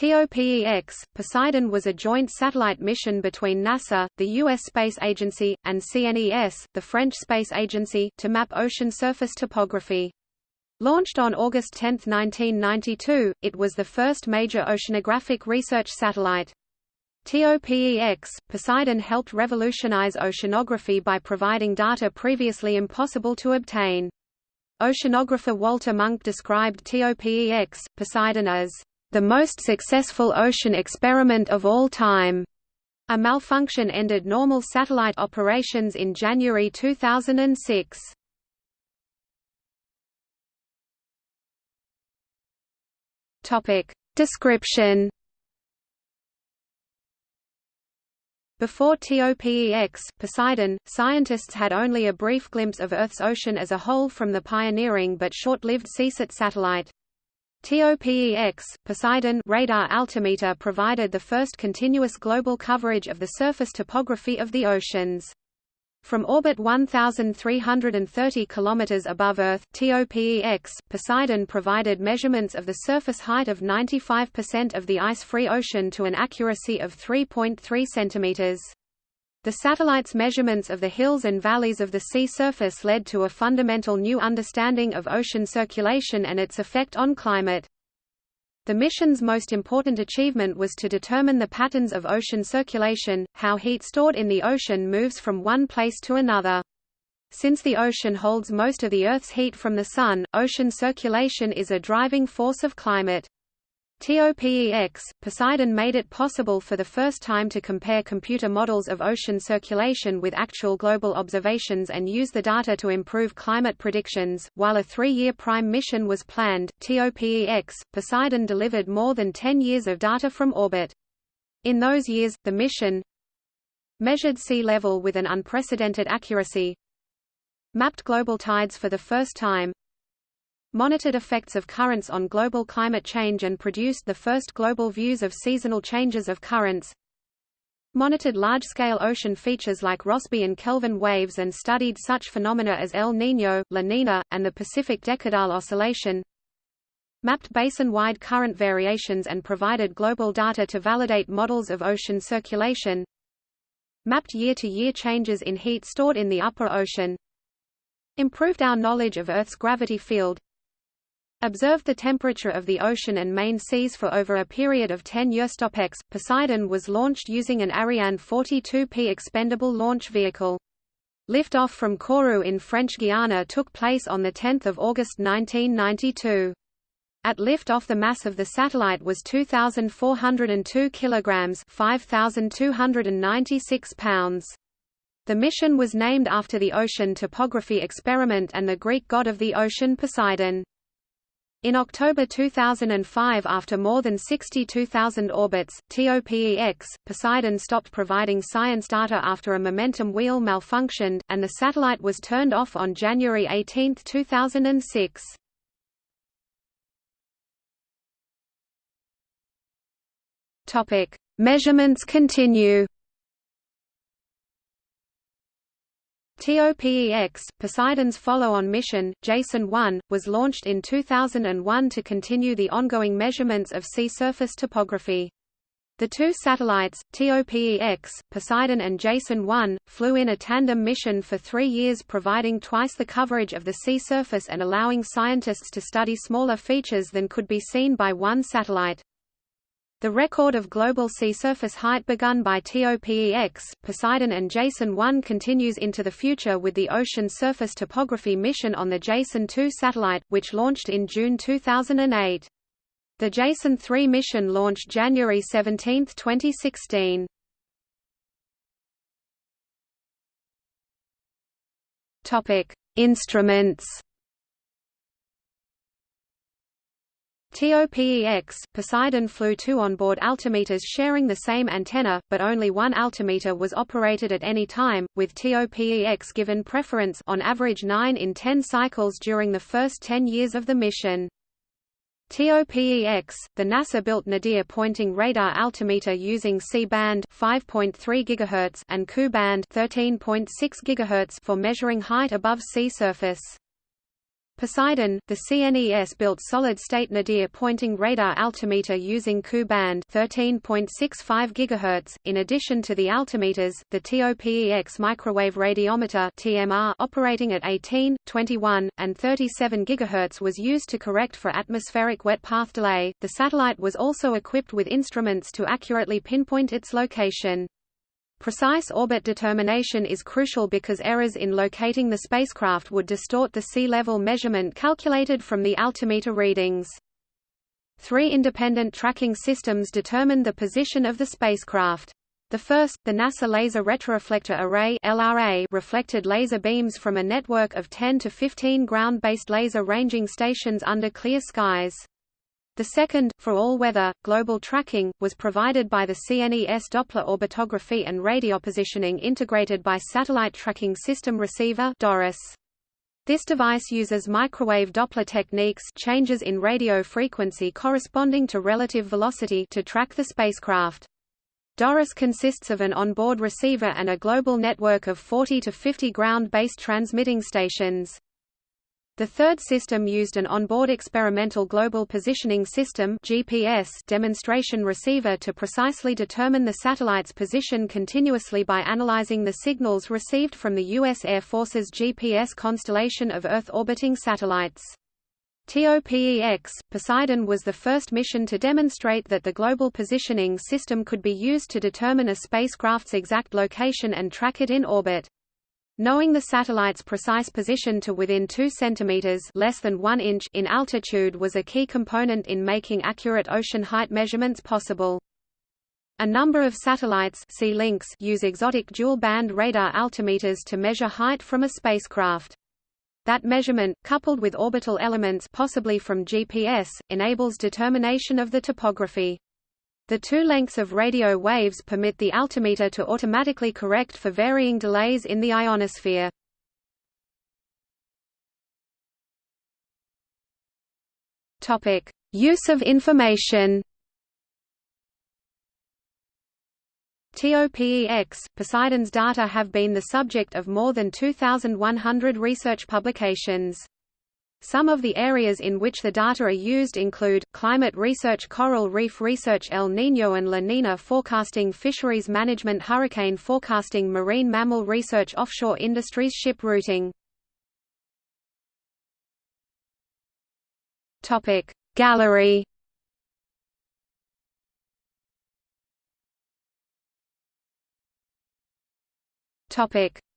TOPEX, Poseidon was a joint satellite mission between NASA, the U.S. Space Agency, and CNES, the French space agency, to map ocean surface topography. Launched on August 10, 1992, it was the first major oceanographic research satellite. TOPEX, Poseidon helped revolutionize oceanography by providing data previously impossible to obtain. Oceanographer Walter Munk described TOPEX, Poseidon as the most successful ocean experiment of all time. A malfunction ended normal satellite operations in January 2006. Topic description. Before TOPEX, Poseidon, scientists had only a brief glimpse of Earth's ocean as a whole from the pioneering but short-lived Seasat satellite. TOPEX, Poseidon radar altimeter provided the first continuous global coverage of the surface topography of the oceans. From orbit 1,330 km above Earth TOPEX, Poseidon provided measurements of the surface height of 95% of the ice-free ocean to an accuracy of 3.3 cm. The satellite's measurements of the hills and valleys of the sea surface led to a fundamental new understanding of ocean circulation and its effect on climate. The mission's most important achievement was to determine the patterns of ocean circulation, how heat stored in the ocean moves from one place to another. Since the ocean holds most of the Earth's heat from the Sun, ocean circulation is a driving force of climate. TOPEX, Poseidon made it possible for the first time to compare computer models of ocean circulation with actual global observations and use the data to improve climate predictions. While a three year prime mission was planned, TOPEX, Poseidon delivered more than 10 years of data from orbit. In those years, the mission measured sea level with an unprecedented accuracy, mapped global tides for the first time, monitored effects of currents on global climate change and produced the first global views of seasonal changes of currents, monitored large-scale ocean features like Rossby and Kelvin waves and studied such phenomena as El Niño, La Nina, and the Pacific Decadal Oscillation, mapped basin-wide current variations and provided global data to validate models of ocean circulation, mapped year-to-year -year changes in heat stored in the upper ocean, improved our knowledge of Earth's gravity field, observed the temperature of the ocean and main seas for over a period of 10 years. TOPEX, Poseidon was launched using an Ariane 42P expendable launch vehicle. Liftoff from Kourou in French Guiana took place on 10 August 1992. At liftoff the mass of the satellite was 2,402 kilograms 5,296 pounds. The mission was named after the ocean topography experiment and the Greek god of the ocean Poseidon. In October 2005 after more than 62,000 orbits, TOPEX, Poseidon stopped providing science data after a momentum wheel malfunctioned, and the satellite was turned off on January 18, 2006. Measurements continue TOPEX, Poseidon's follow-on mission, Jason 1, was launched in 2001 to continue the ongoing measurements of sea surface topography. The two satellites, TOPEX, Poseidon and Jason 1, flew in a tandem mission for three years providing twice the coverage of the sea surface and allowing scientists to study smaller features than could be seen by one satellite. The record of global sea surface height begun by TOPEX, Poseidon and Jason 1 continues into the future with the Ocean Surface Topography mission on the Jason 2 satellite, which launched in June 2008. The Jason 3 mission launched January 17, 2016. Topic: Instruments TOPEX, Poseidon flew two onboard altimeters sharing the same antenna, but only one altimeter was operated at any time, with TOPEX given preference on average 9 in 10 cycles during the first 10 years of the mission. TOPEX, the NASA-built Nadir pointing radar altimeter using C-band 5.3 GHz and Ku-band 13.6 GHz for measuring height above sea surface. Poseidon, the CNES built solid-state nadir-pointing radar altimeter using Ku band 13.65 GHz. In addition to the altimeters, the TOPEX microwave radiometer (TMR) operating at 18, 21, and 37 GHz was used to correct for atmospheric wet path delay. The satellite was also equipped with instruments to accurately pinpoint its location. Precise orbit determination is crucial because errors in locating the spacecraft would distort the sea level measurement calculated from the altimeter readings. Three independent tracking systems determined the position of the spacecraft. The first, the NASA Laser Retroreflector Array (LRA), reflected laser beams from a network of 10 to 15 ground-based laser ranging stations under clear skies. The second, for all-weather, global tracking, was provided by the CNES Doppler orbitography and radiopositioning integrated by Satellite Tracking System Receiver DORIS. This device uses microwave Doppler techniques changes in radio frequency corresponding to relative velocity to track the spacecraft. DORIS consists of an onboard receiver and a global network of 40 to 50 ground-based transmitting stations. The third system used an onboard experimental global positioning system GPS demonstration receiver to precisely determine the satellite's position continuously by analyzing the signals received from the U.S. Air Force's GPS constellation of Earth-orbiting satellites. TOPEX, Poseidon was the first mission to demonstrate that the global positioning system could be used to determine a spacecraft's exact location and track it in orbit. Knowing the satellite's precise position to within 2 cm less than 1 inch in altitude was a key component in making accurate ocean height measurements possible. A number of satellites links use exotic dual-band radar altimeters to measure height from a spacecraft. That measurement, coupled with orbital elements possibly from GPS, enables determination of the topography. The two lengths of radio waves permit the altimeter to automatically correct for varying delays in the ionosphere. Topic: Use of information. TOPEX, Poseidon's data have been the subject of more than 2,100 research publications. Some of the areas in which the data are used include, climate research coral reef research El Niño and La Niña forecasting fisheries management hurricane forecasting marine mammal research offshore industries ship routing. Gallery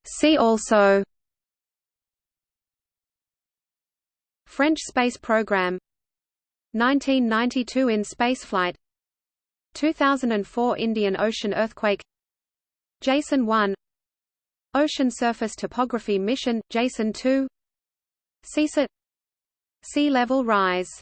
See also French space program 1992 in spaceflight 2004 Indian Ocean earthquake Jason 1 Ocean surface topography mission, Jason 2 Seasat Sea level rise